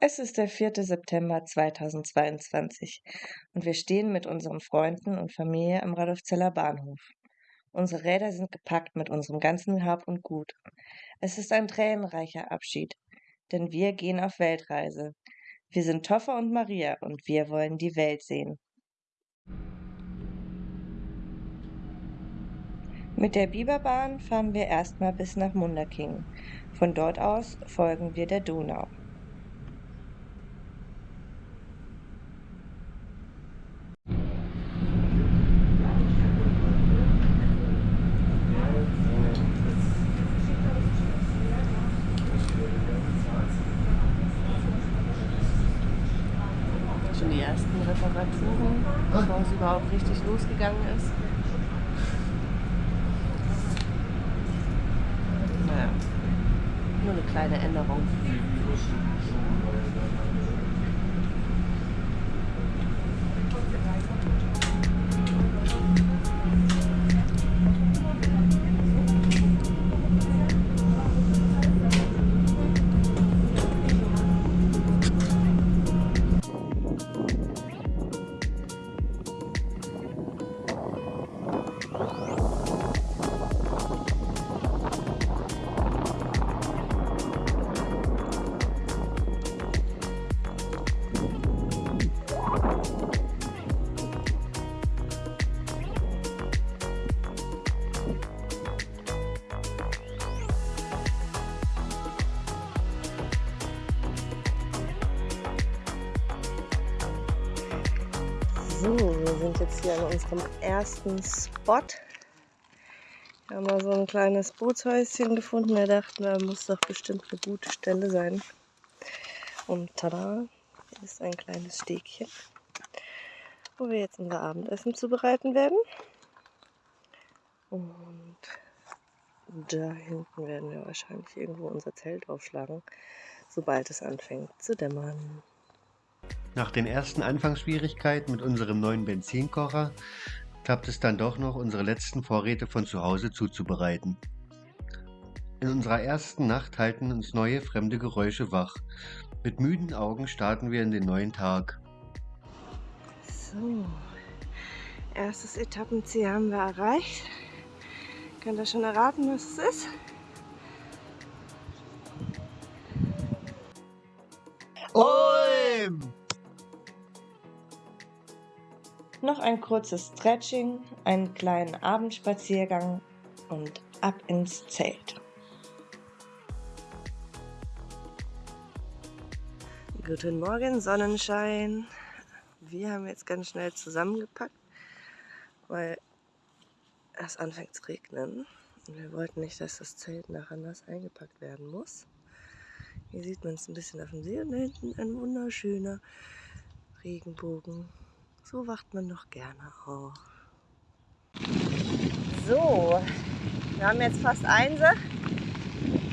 Es ist der 4. September 2022 und wir stehen mit unseren Freunden und Familie am Radolfzeller Bahnhof. Unsere Räder sind gepackt mit unserem ganzen Hab und Gut. Es ist ein tränenreicher Abschied, denn wir gehen auf Weltreise. Wir sind Toffer und Maria und wir wollen die Welt sehen. Mit der Biberbahn fahren wir erstmal bis nach Munderking. Von dort aus folgen wir der Donau. Schon die ersten Reparaturen, bevor es überhaupt richtig losgegangen ist. Nur eine kleine Änderung. Hier an unserem ersten Spot. Wir haben mal so ein kleines Bootshäuschen gefunden. Wir dachten, da muss doch bestimmt eine gute Stelle sein. Und tada, hier ist ein kleines Stegchen, wo wir jetzt unser Abendessen zubereiten werden. Und da hinten werden wir wahrscheinlich irgendwo unser Zelt aufschlagen, sobald es anfängt zu dämmern. Nach den ersten Anfangsschwierigkeiten mit unserem neuen Benzinkocher klappt es dann doch noch, unsere letzten Vorräte von zu Hause zuzubereiten. In unserer ersten Nacht halten uns neue fremde Geräusche wach. Mit müden Augen starten wir in den neuen Tag. So, erstes Etappenziel haben wir erreicht. Könnt ihr schon erraten, was es ist? Olm! Noch ein kurzes Stretching, einen kleinen Abendspaziergang und ab ins Zelt. Guten Morgen, Sonnenschein. Wir haben jetzt ganz schnell zusammengepackt, weil es anfängt zu regnen. Und wir wollten nicht, dass das Zelt nachher nass eingepackt werden muss. Hier sieht man es ein bisschen auf dem See und da hinten ein wunderschöner Regenbogen. So wacht man doch gerne auf. So, wir haben jetzt fast Einse,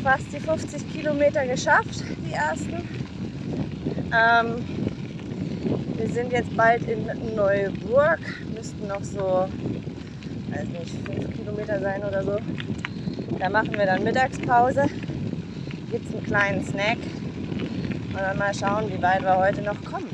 fast die 50 Kilometer geschafft, die ersten. Ähm, wir sind jetzt bald in Neuburg, müssten noch so, weiß nicht, 5 Kilometer sein oder so. Da machen wir dann Mittagspause, gibt es einen kleinen Snack und dann mal schauen, wie weit wir heute noch kommen.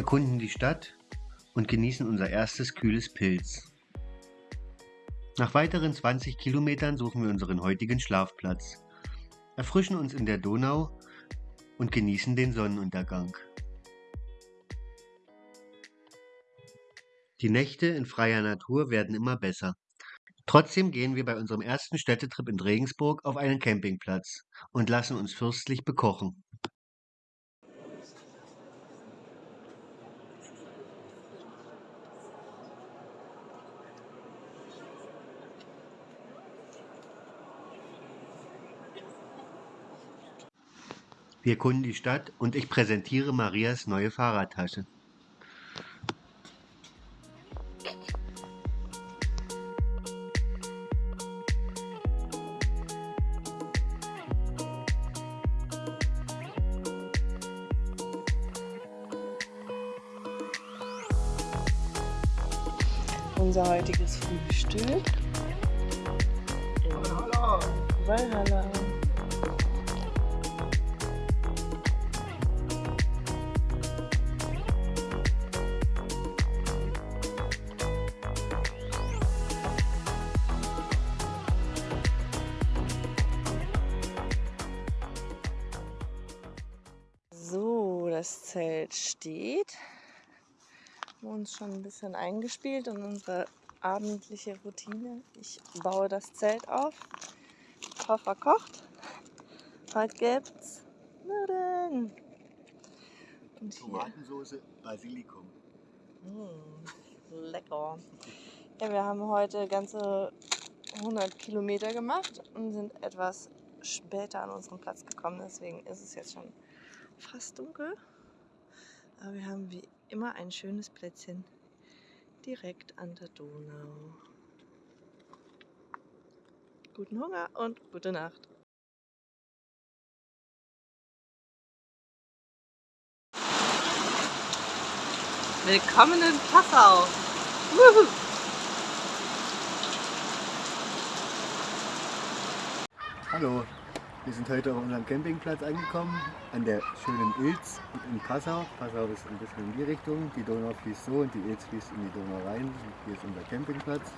Erkunden die Stadt und genießen unser erstes kühles Pilz. Nach weiteren 20 Kilometern suchen wir unseren heutigen Schlafplatz, erfrischen uns in der Donau und genießen den Sonnenuntergang. Die Nächte in freier Natur werden immer besser. Trotzdem gehen wir bei unserem ersten Städtetrip in Regensburg auf einen Campingplatz und lassen uns fürstlich bekochen. Wir erkunden die Stadt und ich präsentiere Marias neue Fahrradtasche. Das Zelt steht. Wir haben uns schon ein bisschen eingespielt in unsere abendliche Routine. Ich baue das Zelt auf. Koffer kocht. Heute gibt's Nudeln. Und hier. Tomatensauce, Basilikum. Mm, lecker. Ja, wir haben heute ganze 100 Kilometer gemacht und sind etwas später an unseren Platz gekommen. Deswegen ist es jetzt schon fast dunkel. Aber wir haben wie immer ein schönes Plätzchen direkt an der Donau. Guten Hunger und gute Nacht. Willkommen in Passau. Wuhu. Hallo, wir sind heute auf unserem Campingplatz angekommen, an der schönen Ilz in Passau. Passau ist ein bisschen in die Richtung, die Donau fließt so und die Ilz fließt in die Donau rein. Hier ist unser Campingplatz.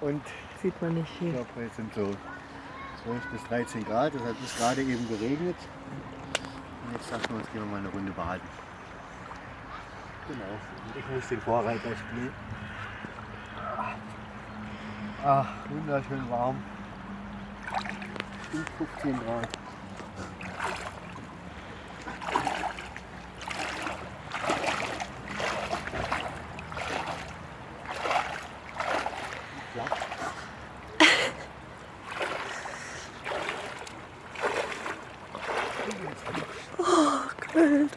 Und Sieht man nicht ich hier. glaube, heute sind so 12 bis 13 Grad. Es hat bis gerade eben geregnet. Und jetzt dachten wir uns, gehen wir mal eine Runde baden. Genau, ich muss den Vorreiter spielen. Ach, wunderschön warm. Gut 15 Grad. Ja. Kalt.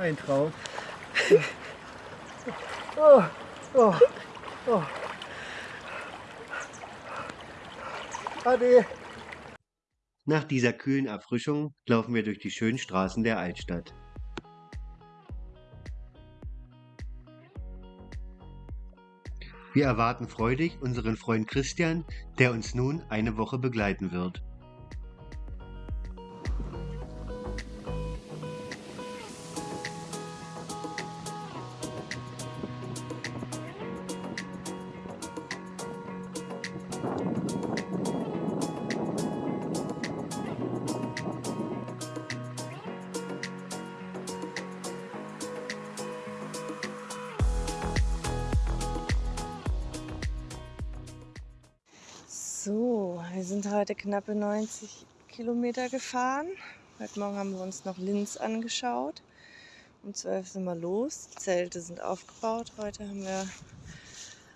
Ein Traum. Ade. Nach dieser kühlen Erfrischung laufen wir durch die schönen Straßen der Altstadt. Wir erwarten freudig unseren Freund Christian, der uns nun eine Woche begleiten wird. Wir sind heute knappe 90 Kilometer gefahren. Heute Morgen haben wir uns noch Linz angeschaut. Um 12 sind wir los. Die Zelte sind aufgebaut. Heute haben wir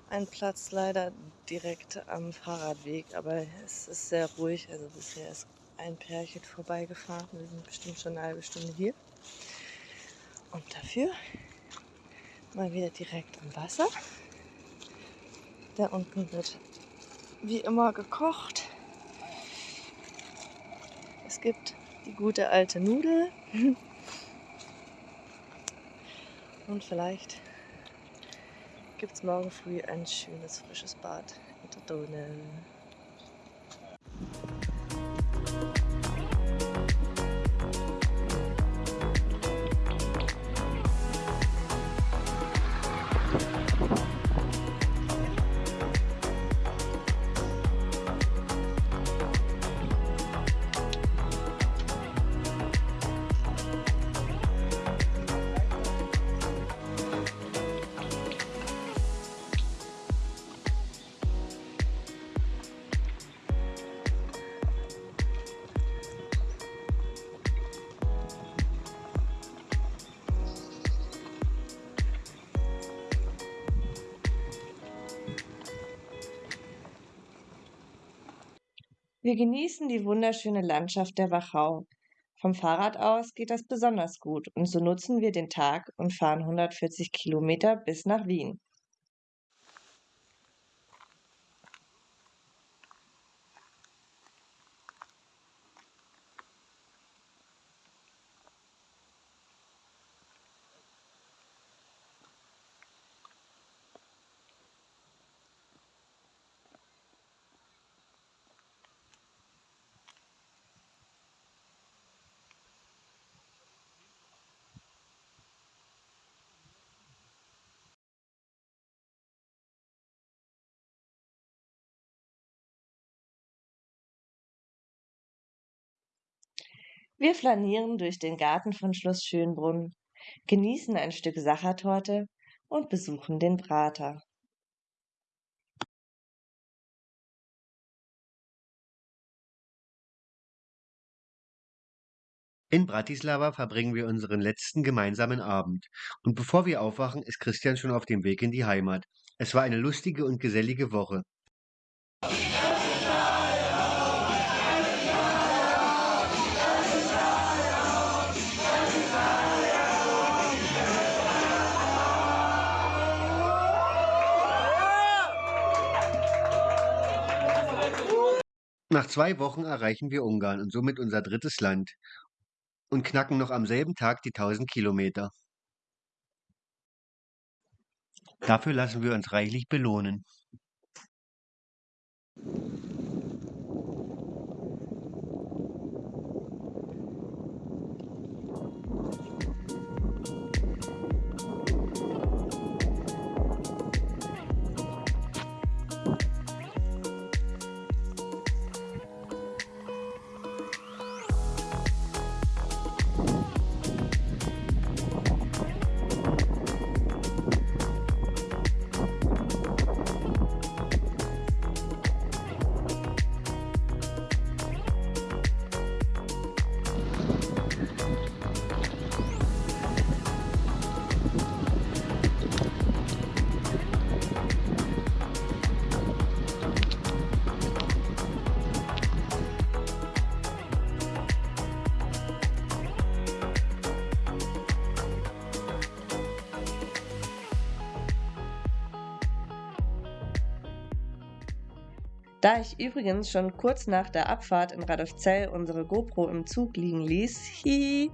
einen Platz leider direkt am Fahrradweg, aber es ist sehr ruhig. Also bisher ist ein Pärchen vorbeigefahren. Wir sind bestimmt schon eine halbe Stunde hier. Und dafür mal wieder direkt am Wasser. Da unten wird wie immer gekocht. Gibt die gute alte Nudel. Und vielleicht gibt es morgen früh ein schönes frisches Bad in der Donau. Wir genießen die wunderschöne Landschaft der Wachau. Vom Fahrrad aus geht das besonders gut und so nutzen wir den Tag und fahren 140 Kilometer bis nach Wien. Wir flanieren durch den Garten von Schloss Schönbrunn, genießen ein Stück Sachertorte und besuchen den Prater. In Bratislava verbringen wir unseren letzten gemeinsamen Abend. Und bevor wir aufwachen, ist Christian schon auf dem Weg in die Heimat. Es war eine lustige und gesellige Woche. Nach zwei Wochen erreichen wir Ungarn und somit unser drittes Land und knacken noch am selben Tag die 1000 Kilometer. Dafür lassen wir uns reichlich belohnen. Da ich übrigens schon kurz nach der Abfahrt in Radolfzell unsere GoPro im Zug liegen ließ, hihi,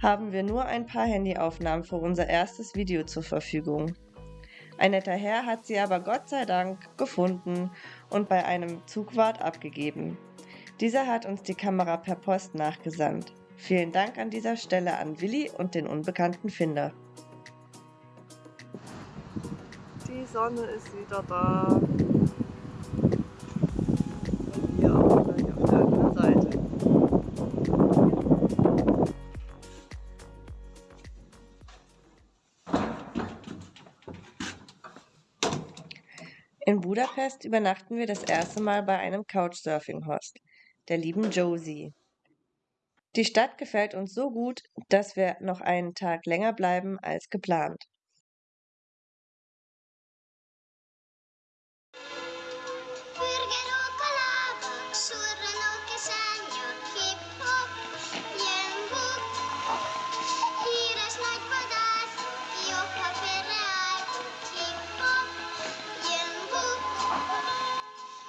haben wir nur ein paar Handyaufnahmen für unser erstes Video zur Verfügung. Ein netter Herr hat sie aber Gott sei Dank gefunden und bei einem Zugwart abgegeben. Dieser hat uns die Kamera per Post nachgesandt. Vielen Dank an dieser Stelle an Willi und den unbekannten Finder. Die Sonne ist wieder da. Budapest übernachten wir das erste Mal bei einem Couchsurfing-Host, der lieben Josie. Die Stadt gefällt uns so gut, dass wir noch einen Tag länger bleiben als geplant.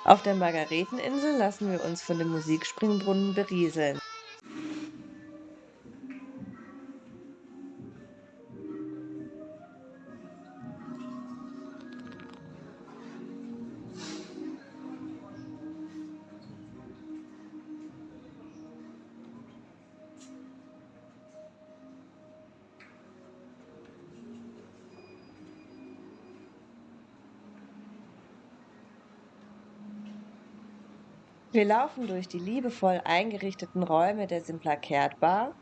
Auf der Margareteninsel lassen wir uns von dem Musikspringbrunnen berieseln. Wir laufen durch die liebevoll eingerichteten Räume der Simplakert Bar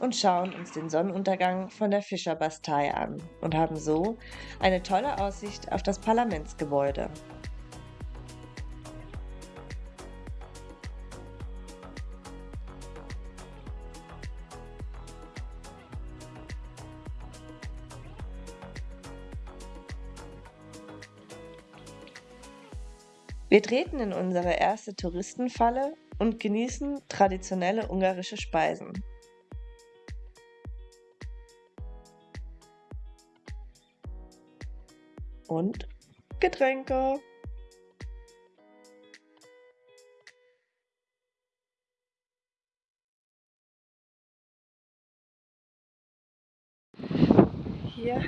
und schauen uns den Sonnenuntergang von der Fischerbastei an und haben so eine tolle Aussicht auf das Parlamentsgebäude. Wir treten in unsere erste Touristenfalle und genießen traditionelle ungarische Speisen. Und Getränke. Hier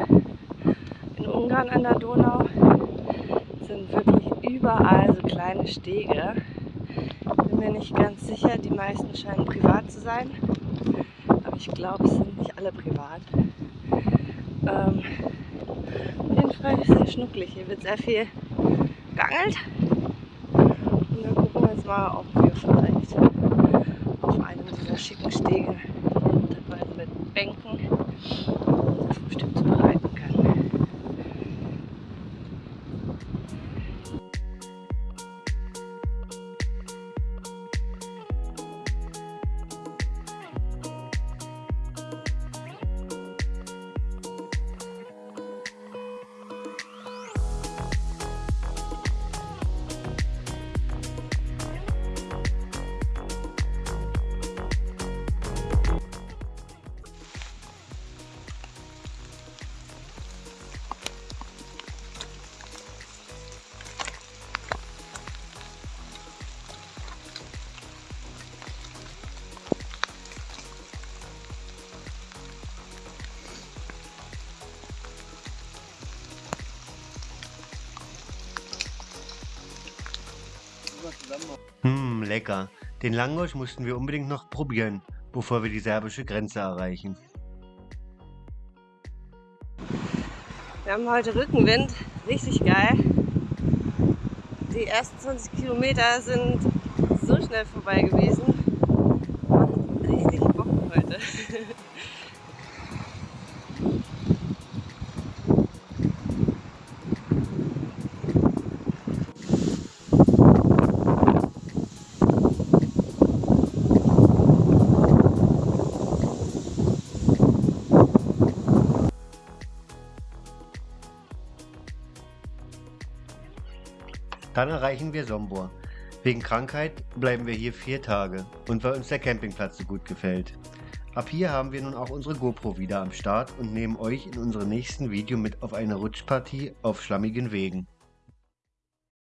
in Ungarn an der Donau sind wirklich überall kleine Stege. Bin mir nicht ganz sicher, die meisten scheinen privat zu sein. Aber ich glaube, es sind nicht alle privat. Ähm, es sehr schnucklig. Hier wird sehr viel geangelt. Und dann gucken wir jetzt mal, ob wir vielleicht auf einem dieser schicken Stege, mit Bänken, lecker. Den Langosch mussten wir unbedingt noch probieren, bevor wir die serbische Grenze erreichen. Wir haben heute Rückenwind, richtig geil. Die ersten 20 Kilometer sind so schnell vorbei gewesen. Macht richtig Bock heute. Dann erreichen wir Sombor. Wegen Krankheit bleiben wir hier vier Tage und weil uns der Campingplatz so gut gefällt. Ab hier haben wir nun auch unsere GoPro wieder am Start und nehmen euch in unserem nächsten Video mit auf eine Rutschpartie auf schlammigen Wegen.